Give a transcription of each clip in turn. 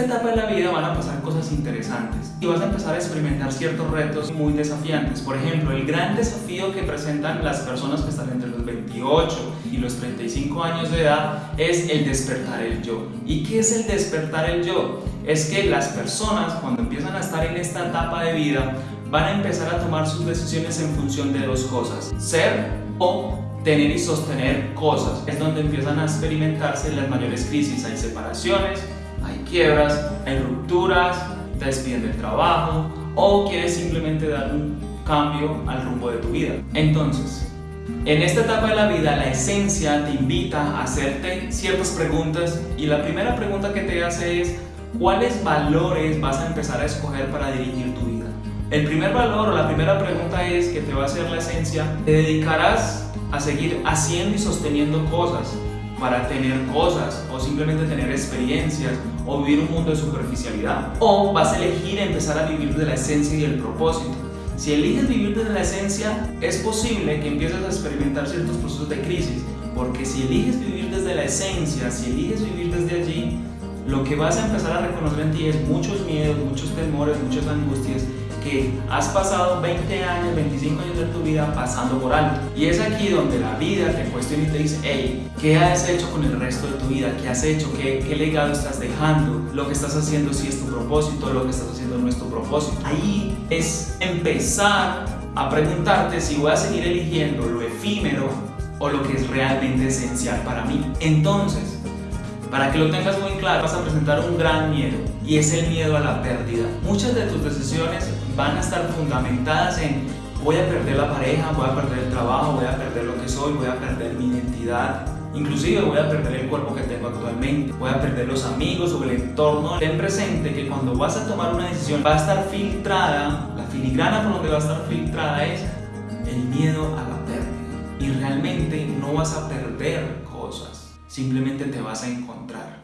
esta etapa de la vida van a pasar cosas interesantes y vas a empezar a experimentar ciertos retos muy desafiantes. Por ejemplo, el gran desafío que presentan las personas que están entre los 28 y los 35 años de edad es el despertar el yo. ¿Y qué es el despertar el yo? Es que las personas cuando empiezan a estar en esta etapa de vida van a empezar a tomar sus decisiones en función de dos cosas, ser o tener y sostener cosas. Es donde empiezan a experimentarse las mayores crisis. Hay separaciones, hay quiebras, hay rupturas, te despiden del trabajo o quieres simplemente dar un cambio al rumbo de tu vida. Entonces, en esta etapa de la vida, la esencia te invita a hacerte ciertas preguntas y la primera pregunta que te hace es ¿cuáles valores vas a empezar a escoger para dirigir tu vida? El primer valor o la primera pregunta es que te va a hacer la esencia, ¿te dedicarás a seguir haciendo y sosteniendo cosas para tener cosas o simplemente tener experiencias o vivir un mundo de superficialidad? ¿O vas a elegir empezar a vivir de la esencia y el propósito? Si eliges vivir desde la esencia, es posible que empieces a experimentar ciertos procesos de crisis, porque si eliges vivir desde la esencia, si eliges vivir desde allí, lo que vas a empezar a reconocer en ti es muchos miedos, muchos temores, muchas angustias que has pasado 20 años, 25 años de tu vida pasando por alto. Y es aquí donde la vida te cuestiona y te dice, hey, ¿qué has hecho con el resto de tu vida? ¿Qué has hecho? ¿Qué, qué legado estás dejando? Lo que estás haciendo si es tu propósito, lo que estás haciendo no es tu propósito. Ahí es empezar a preguntarte si voy a seguir eligiendo lo efímero o lo que es realmente esencial para mí. Entonces, para que lo tengas muy claro, vas a presentar un gran miedo y es el miedo a la pérdida. Muchas de tus decisiones van a estar fundamentadas en voy a perder la pareja, voy a perder el trabajo, voy a perder lo que soy, voy a perder mi identidad, inclusive voy a perder el cuerpo que tengo actualmente, voy a perder los amigos o el entorno. Ten presente que cuando vas a tomar una decisión va a estar filtrada, la filigrana por donde va a estar filtrada es el miedo a la pérdida y realmente no vas a perder cosas, simplemente te vas a encontrar.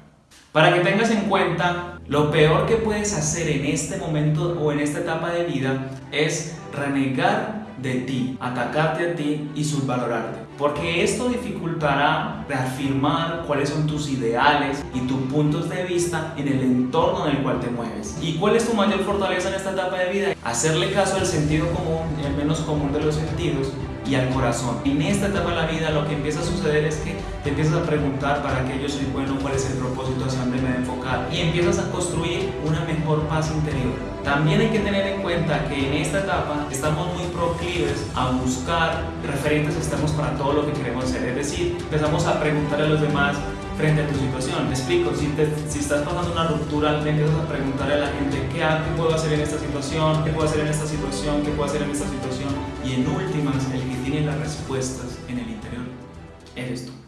Para que tengas en cuenta, lo peor que puedes hacer en este momento o en esta etapa de vida es renegar de ti, atacarte a ti y subvalorarte. Porque esto dificultará reafirmar cuáles son tus ideales y tus puntos de vista en el entorno en el cual te mueves. ¿Y cuál es tu mayor fortaleza en esta etapa de vida? Hacerle caso al sentido común, el menos común de los sentidos, y al corazón. En esta etapa de la vida lo que empieza a suceder es que te empiezas a preguntar para qué yo soy bueno, cuál es el propósito, hacia dónde me debo enfocar y empiezas a construir una mejor paz interior. También hay que tener en cuenta que en esta etapa estamos muy proclives a buscar referentes externos para todo lo que queremos hacer, es decir, empezamos a preguntar a los demás frente a tu situación. Me explico, si, estás pasando una ruptura, le empiezas a preguntar a la gente ¿qué, ¿qué puedo hacer en esta situación? ¿Qué puedo hacer en esta situación? ¿Qué puedo hacer en esta situación? Y en últimas, el que tiene las respuestas en el interior eres tú.